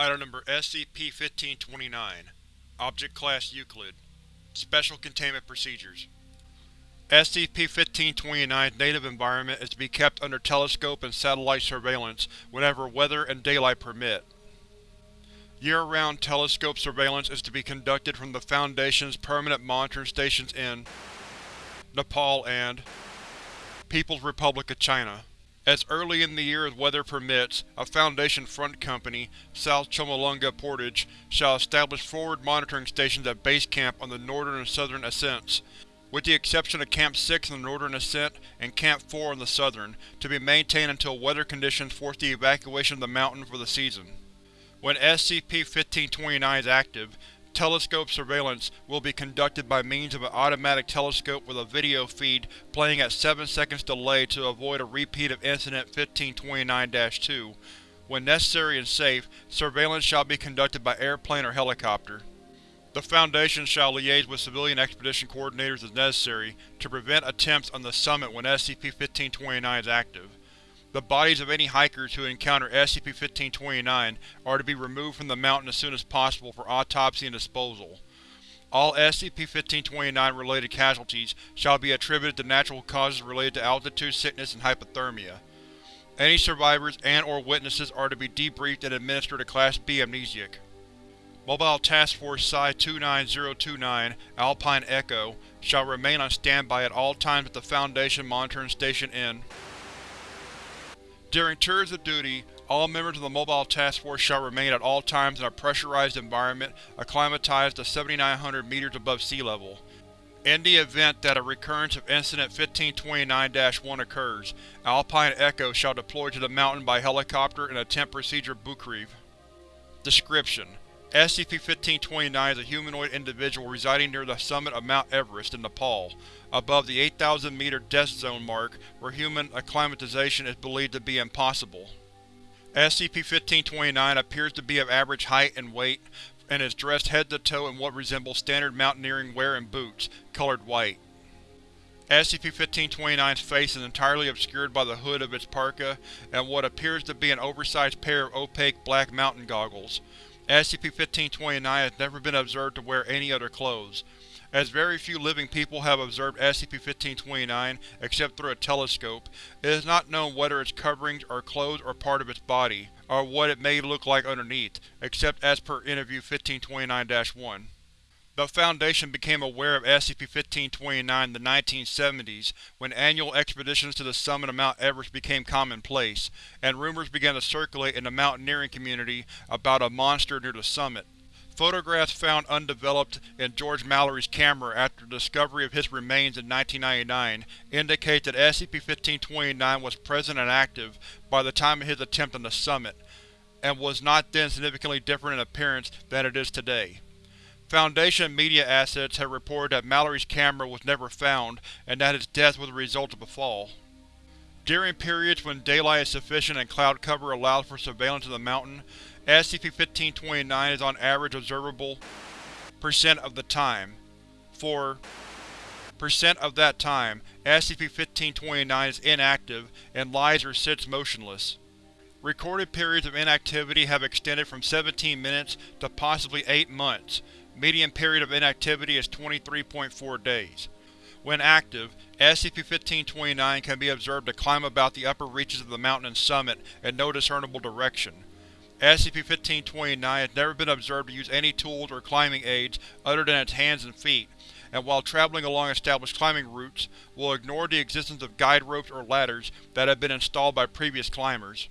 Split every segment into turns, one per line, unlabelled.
Item Number SCP-1529 Object Class Euclid Special Containment Procedures SCP-1529's native environment is to be kept under telescope and satellite surveillance whenever weather and daylight permit. Year-round telescope surveillance is to be conducted from the Foundation's permanent monitoring stations in Nepal and People's Republic of China. As early in the year as weather permits, a Foundation front company, South Chomolungma Portage, shall establish forward monitoring stations at Base Camp on the northern and southern ascents, with the exception of Camp 6 on the northern ascent and Camp 4 on the southern, to be maintained until weather conditions force the evacuation of the mountain for the season. When SCP-1529 is active, telescope surveillance will be conducted by means of an automatic telescope with a video feed playing at 7 seconds delay to avoid a repeat of Incident 1529-2. When necessary and safe, surveillance shall be conducted by airplane or helicopter. The Foundation shall liaise with civilian expedition coordinators as necessary to prevent attempts on the summit when SCP-1529 is active. The bodies of any hikers who encounter SCP-1529 are to be removed from the mountain as soon as possible for autopsy and disposal. All SCP-1529 related casualties shall be attributed to natural causes related to altitude sickness and hypothermia. Any survivors and or witnesses are to be debriefed and administered a Class B amnesiac. Mobile Task Force Psi-29029 Alpine Echo shall remain on standby at all times at the Foundation Monitoring Station in during tours of duty, all members of the Mobile Task Force shall remain at all times in a pressurized environment acclimatized to 7,900 meters above sea level. In the event that a recurrence of Incident 1529-1 occurs, Alpine Echo shall deploy to the mountain by helicopter and attempt Procedure Bukreev. Description: SCP-1529 is a humanoid individual residing near the summit of Mount Everest in Nepal, above the 8,000 meter death zone mark where human acclimatization is believed to be impossible. SCP-1529 appears to be of average height and weight, and is dressed head to toe in what resembles standard mountaineering wear and boots, colored white. SCP-1529's face is entirely obscured by the hood of its parka and what appears to be an oversized pair of opaque black mountain goggles. SCP-1529 has never been observed to wear any other clothes. As very few living people have observed SCP-1529 except through a telescope, it is not known whether its coverings are clothes or part of its body, or what it may look like underneath, except as per Interview 1529-1. The Foundation became aware of SCP-1529 in the 1970s when annual expeditions to the summit of Mount Everest became commonplace, and rumors began to circulate in the mountaineering community about a monster near the summit. Photographs found undeveloped in George Mallory's camera after the discovery of his remains in 1999 indicate that SCP-1529 was present and active by the time of his attempt on the summit, and was not then significantly different in appearance than it is today. Foundation media assets have reported that Mallory's camera was never found and that his death was the result of a fall. During periods when daylight is sufficient and cloud cover allows for surveillance of the mountain, SCP-1529 is on average observable percent of the time. For percent of that time, SCP-1529 is inactive and lies or sits motionless. Recorded periods of inactivity have extended from 17 minutes to possibly 8 months, Median period of inactivity is 23.4 days. When active, SCP-1529 can be observed to climb about the upper reaches of the mountain and summit in no discernible direction. SCP-1529 has never been observed to use any tools or climbing aids other than its hands and feet, and while traveling along established climbing routes, will ignore the existence of guide ropes or ladders that have been installed by previous climbers.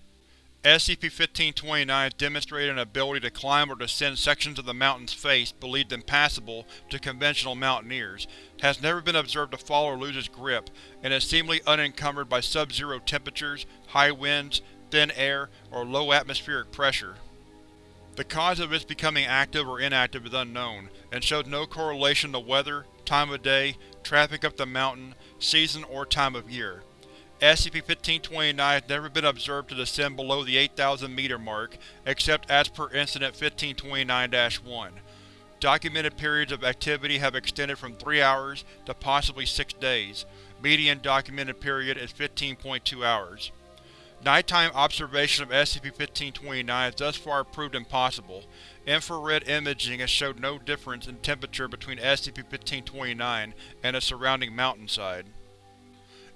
SCP-1529 demonstrated an ability to climb or descend sections of the mountain's face believed impassable to conventional mountaineers, has never been observed to fall or lose its grip, and is seemingly unencumbered by sub-zero temperatures, high winds, thin air, or low atmospheric pressure. The cause of its becoming active or inactive is unknown, and shows no correlation to weather, time of day, traffic up the mountain, season, or time of year. SCP-1529 has never been observed to descend below the 8,000 meter mark, except as per Incident 1529-1. Documented periods of activity have extended from 3 hours to possibly 6 days. Median documented period is 15.2 hours. Nighttime observation of SCP-1529 has thus far proved impossible. Infrared imaging has showed no difference in temperature between SCP-1529 and the surrounding mountainside.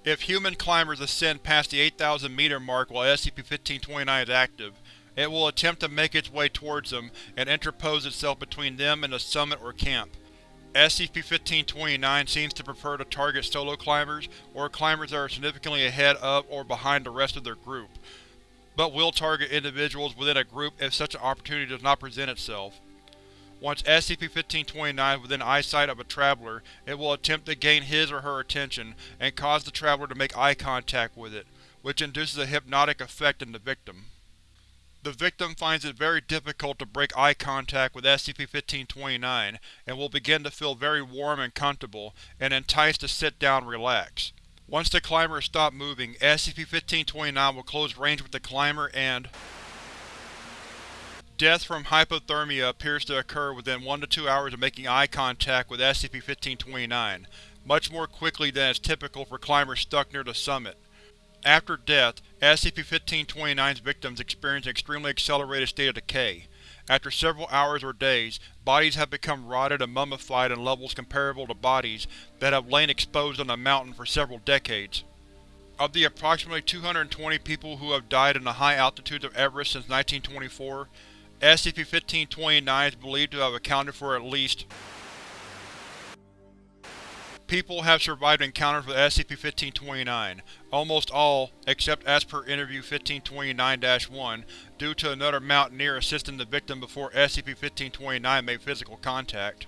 If human climbers ascend past the 8,000 meter mark while SCP-1529 is active, it will attempt to make its way towards them and interpose itself between them and the summit or camp. SCP-1529 seems to prefer to target solo climbers or climbers that are significantly ahead of or behind the rest of their group, but will target individuals within a group if such an opportunity does not present itself. Once SCP-1529 is within eyesight of a traveler, it will attempt to gain his or her attention and cause the traveler to make eye contact with it, which induces a hypnotic effect in the victim. The victim finds it very difficult to break eye contact with SCP-1529 and will begin to feel very warm and comfortable, and enticed to sit down and relax. Once the climber stopped moving, SCP-1529 will close range with the climber and Death from hypothermia appears to occur within 1 to 2 hours of making eye contact with SCP-1529, much more quickly than is typical for climbers stuck near the summit. After death, SCP-1529's victims experience an extremely accelerated state of decay. After several hours or days, bodies have become rotted and mummified in levels comparable to bodies that have lain exposed on the mountain for several decades. Of the approximately 220 people who have died in the high altitudes of Everest since 1924, SCP-1529 is believed to have accounted for at least People have survived encounters with SCP-1529, almost all, except as per Interview 1529-1, due to another mountaineer assisting the victim before SCP-1529 made physical contact.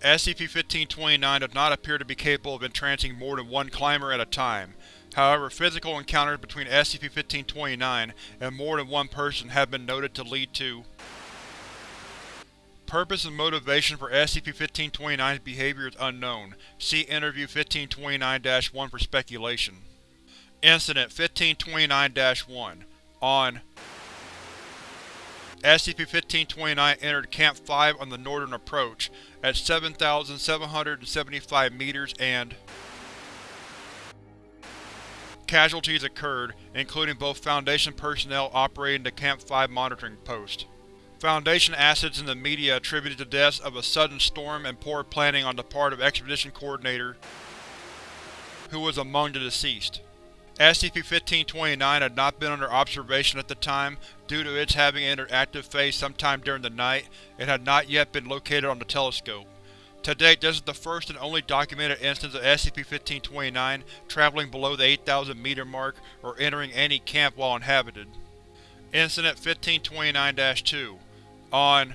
SCP-1529 does not appear to be capable of entrancing more than one climber at a time. However, physical encounters between SCP-1529 and more than one person have been noted to lead to Purpose and motivation for SCP-1529's behavior is unknown. See Interview 1529-1 for speculation. Incident 1529-1 On SCP-1529 entered Camp 5 on the northern approach at 7,775 meters and Casualties occurred, including both Foundation personnel operating the Camp 5 monitoring post. Foundation assets in the media attributed the deaths of a sudden storm and poor planning on the part of Expedition Coordinator, who was among the deceased. SCP-1529 had not been under observation at the time due to its having entered active phase sometime during the night and had not yet been located on the telescope. To date, this is the first and only documented instance of SCP-1529 traveling below the 8,000 meter mark or entering any camp while inhabited. Incident 1529-2 on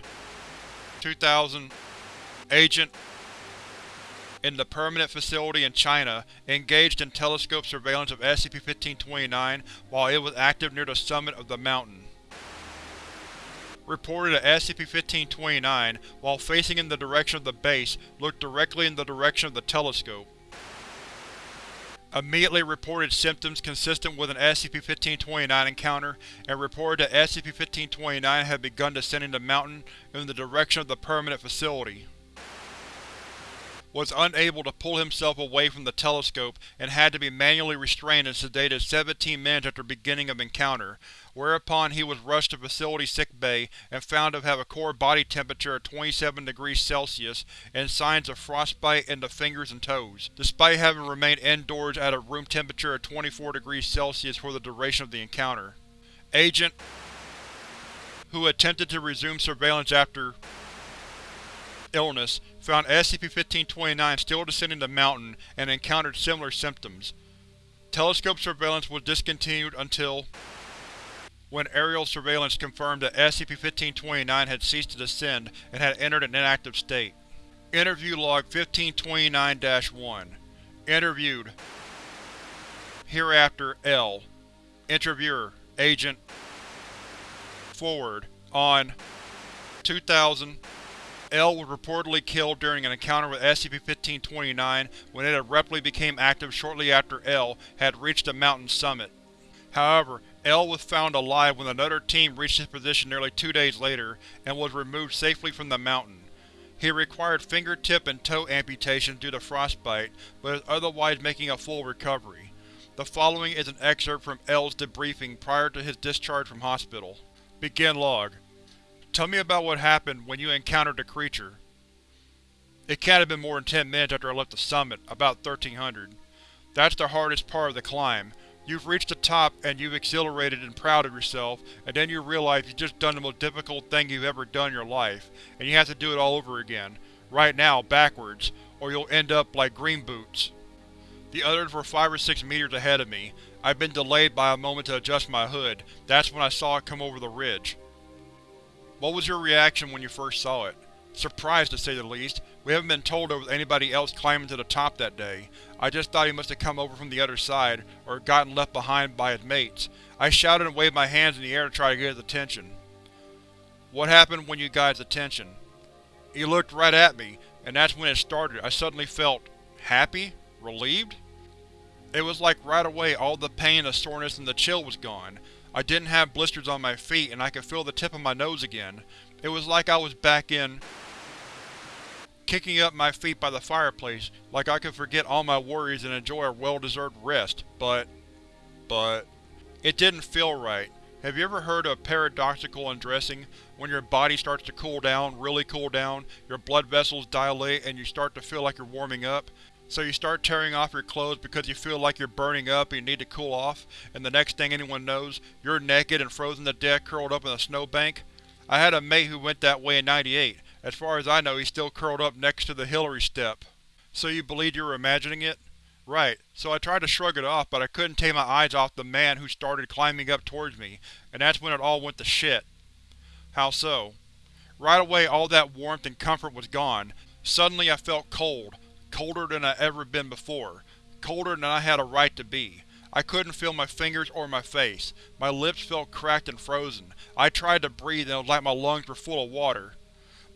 2000, Agent in the permanent facility in China engaged in telescope surveillance of SCP-1529 while it was active near the summit of the mountain. Reported that SCP-1529, while facing in the direction of the base, looked directly in the direction of the telescope. Immediately reported symptoms consistent with an SCP-1529 encounter, and reported that SCP-1529 had begun descending the mountain in the direction of the permanent facility. Was unable to pull himself away from the telescope and had to be manually restrained and sedated 17 minutes after beginning of encounter, whereupon he was rushed to facility sickbay and found to have a core body temperature of 27 degrees Celsius and signs of frostbite in the fingers and toes, despite having remained indoors at a room temperature of 24 degrees Celsius for the duration of the encounter. Agent who attempted to resume surveillance after illness, found SCP-1529 still descending the mountain and encountered similar symptoms. Telescope surveillance was discontinued until when aerial surveillance confirmed that SCP-1529 had ceased to descend and had entered an inactive state. Interview Log 1529-1 Interviewed Hereafter L Interviewer Agent Forward On 2000 L was reportedly killed during an encounter with SCP-1529 when it abruptly became active shortly after L had reached the mountain's summit. However, L was found alive when another team reached his position nearly two days later, and was removed safely from the mountain. He required fingertip and toe amputations due to frostbite, but is otherwise making a full recovery. The following is an excerpt from L's debriefing prior to his discharge from hospital. Begin log. Tell me about what happened when you encountered the creature. It can't have been more than 10 minutes after I left the summit, about 1300. That's the hardest part of the climb. You've reached the top and you've exhilarated and proud of yourself, and then you realize you've just done the most difficult thing you've ever done in your life, and you have to do it all over again. Right now, backwards, or you'll end up like Green Boots. The others were five or six meters ahead of me. I'd been delayed by a moment to adjust my hood. That's when I saw it come over the ridge. What was your reaction when you first saw it? Surprised, to say the least. We haven't been told there was anybody else climbing to the top that day. I just thought he must have come over from the other side, or gotten left behind by his mates. I shouted and waved my hands in the air to try to get his attention. What happened when you got his attention? He looked right at me, and that's when it started. I suddenly felt… happy? Relieved? It was like right away all the pain, the soreness, and the chill was gone. I didn't have blisters on my feet, and I could feel the tip of my nose again. It was like I was back in kicking up my feet by the fireplace, like I could forget all my worries and enjoy a well-deserved rest, but… but… It didn't feel right. Have you ever heard of paradoxical undressing? When your body starts to cool down, really cool down, your blood vessels dilate and you start to feel like you're warming up? So you start tearing off your clothes because you feel like you're burning up and you need to cool off, and the next thing anyone knows, you're naked and frozen to death curled up in a snowbank? I had a mate who went that way in 98. As far as I know he's still curled up next to the Hillary step. So you believed you were imagining it? Right, so I tried to shrug it off, but I couldn't take my eyes off the man who started climbing up towards me, and that's when it all went to shit. How so? Right away all that warmth and comfort was gone. Suddenly I felt cold, colder than I ever been before, colder than I had a right to be. I couldn't feel my fingers or my face. My lips felt cracked and frozen. I tried to breathe and it was like my lungs were full of water.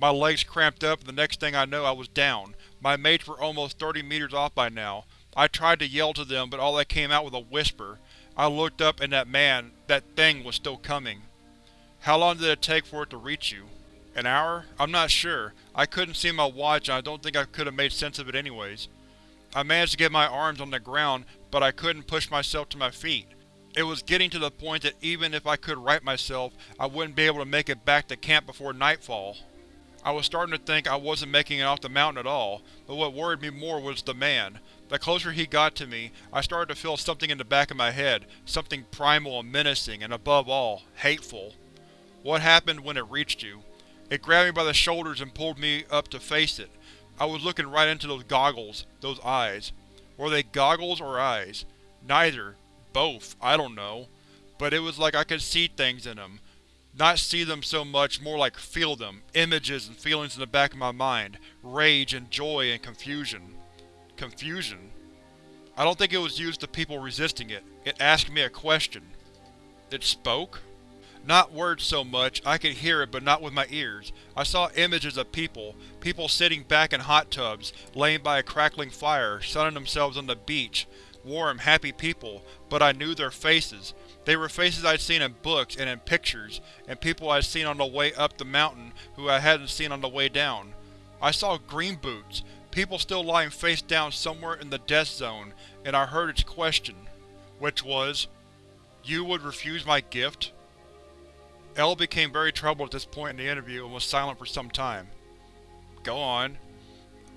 My legs cramped up and the next thing I know I was down. My mates were almost 30 meters off by now. I tried to yell to them, but all that came out was a whisper. I looked up and that man, that thing, was still coming. How long did it take for it to reach you? An hour? I'm not sure. I couldn't see my watch and I don't think I could have made sense of it anyways. I managed to get my arms on the ground, but I couldn't push myself to my feet. It was getting to the point that even if I could right myself, I wouldn't be able to make it back to camp before nightfall. I was starting to think I wasn't making it off the mountain at all, but what worried me more was the man. The closer he got to me, I started to feel something in the back of my head, something primal and menacing, and above all, hateful. What happened when it reached you? It grabbed me by the shoulders and pulled me up to face it. I was looking right into those goggles, those eyes. Were they goggles or eyes? Neither. Both. I don't know. But it was like I could see things in them. Not see them so much, more like feel them, images and feelings in the back of my mind, rage and joy and confusion. Confusion? I don't think it was used to people resisting it. It asked me a question. It spoke? Not words so much, I could hear it but not with my ears. I saw images of people, people sitting back in hot tubs, laying by a crackling fire, sunning themselves on the beach. Warm, happy people, but I knew their faces. They were faces I'd seen in books and in pictures, and people I'd seen on the way up the mountain who I hadn't seen on the way down. I saw green boots, people still lying face down somewhere in the death zone, and I heard its question. Which was, You would refuse my gift? L became very troubled at this point in the interview and was silent for some time. Go on.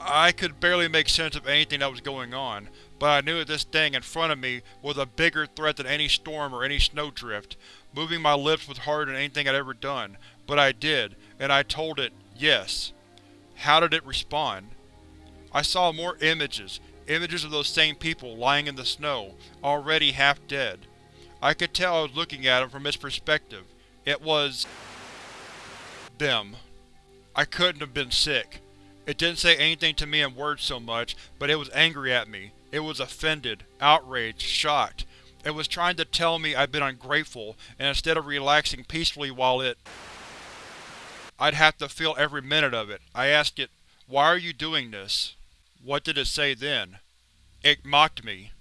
I could barely make sense of anything that was going on, but I knew that this thing in front of me was a bigger threat than any storm or any snowdrift. Moving my lips was harder than anything I'd ever done, but I did, and I told it, yes. How did it respond? I saw more images, images of those same people lying in the snow, already half dead. I could tell I was looking at them from its perspective, it was… them. I couldn't have been sick. It didn't say anything to me in words so much, but it was angry at me. It was offended, outraged, shocked. It was trying to tell me I'd been ungrateful, and instead of relaxing peacefully while it… I'd have to feel every minute of it. I asked it, why are you doing this? What did it say then? It mocked me.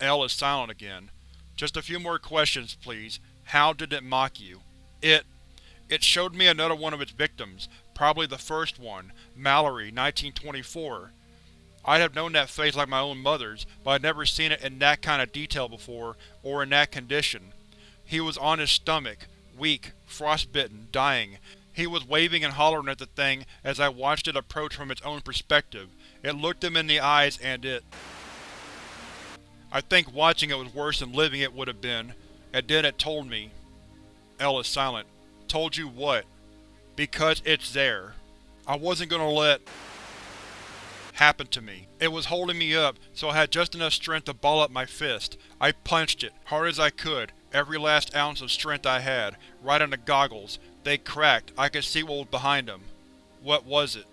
L is silent again. Just a few more questions, please. How did it mock you? It… it showed me another one of its victims, probably the first one, Mallory, 1924. I'd have known that face like my own mother's, but I'd never seen it in that kind of detail before, or in that condition. He was on his stomach, weak, frostbitten, dying. He was waving and hollering at the thing as I watched it approach from its own perspective. It looked him in the eyes and it… I think watching it was worse than living it would have been, and then it told me. L is silent. Told you what? Because it's there. I wasn't gonna let happen to me. It was holding me up, so I had just enough strength to ball up my fist. I punched it, hard as I could, every last ounce of strength I had, right on the goggles. They cracked, I could see what was behind them. What was it?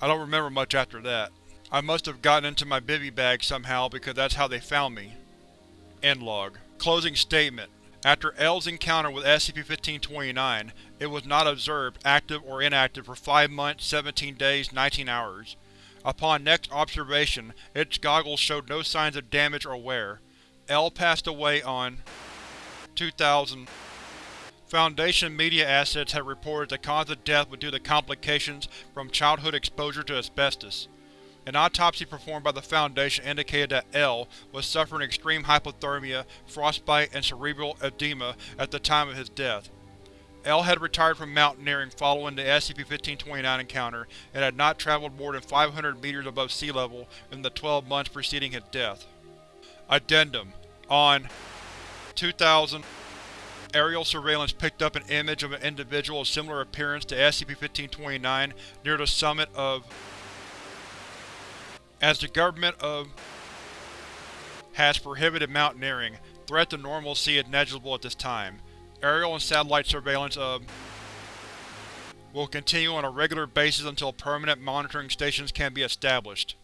I don't remember much after that. I must have gotten into my bivy bag somehow because that's how they found me. End log. Closing statement. After L's encounter with SCP-1529, it was not observed, active or inactive, for 5 months, 17 days, 19 hours. Upon next observation, its goggles showed no signs of damage or wear. L passed away on 2000. Foundation media assets have reported the cause of death was due to complications from childhood exposure to asbestos. An autopsy performed by the Foundation indicated that L was suffering extreme hypothermia, frostbite, and cerebral edema at the time of his death. L had retired from mountaineering following the SCP-1529 encounter and had not traveled more than 500 meters above sea level in the 12 months preceding his death. Addendum On 2000 Aerial surveillance picked up an image of an individual of similar appearance to SCP-1529 near the summit of as the government of has prohibited mountaineering, threat to normalcy is negligible at this time. Aerial and satellite surveillance of will continue on a regular basis until permanent monitoring stations can be established.